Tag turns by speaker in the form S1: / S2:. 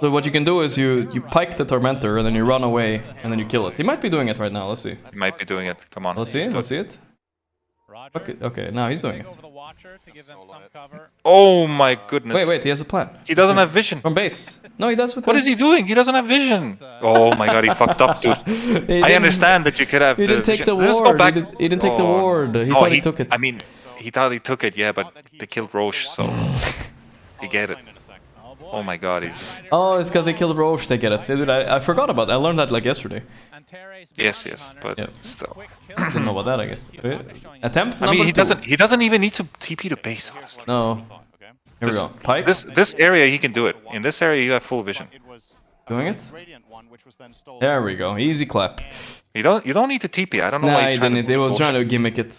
S1: So what you can do is you you pike the tormentor and then you run away and then you kill it. He might be doing it right now. Let's see.
S2: He might be doing it. Come on.
S1: Let's see. It. Let's see it. Okay. Okay. Now he's doing it.
S3: Over the Watcher to give them some cover.
S2: Oh my goodness.
S1: Wait. Wait. He has a plan.
S2: He doesn't have vision.
S1: From base. No, he does with.
S2: What
S1: the-
S2: is he doing? He doesn't have vision. Oh my god, he fucked up, dude. I understand that you could have.
S1: He
S2: the
S1: didn't take
S2: vision.
S1: the
S2: Let's go
S1: ward. He, did, he didn't take the
S2: Oh,
S1: ward. He
S2: no,
S1: thought he, took it.
S2: I mean, he thought he took it, yeah, but they killed Rosh, so he get it. Oh my god, he's just.
S1: Oh, it's because they killed Rosh. They get it. Dude, I, I forgot about. that. I learned that like yesterday.
S2: Yes, yes, but
S1: Yeah.
S2: still.
S1: Didn't know about that. I guess. Wait, Attempts
S2: I mean, he
S1: two.
S2: doesn't. He doesn't even need to TP to base. Honestly.
S1: No. Here we go. Pike.
S2: This this area he can do it. In this area you have full vision.
S1: Doing it?
S4: Radiant one, which was then stolen.
S1: There we go. Easy clap.
S2: You don't you don't need to TP. I don't know why
S1: Nah,
S2: he's
S1: he
S2: trying
S1: didn't.
S2: to.
S1: He was
S2: bullshit.
S1: trying to gimmick it.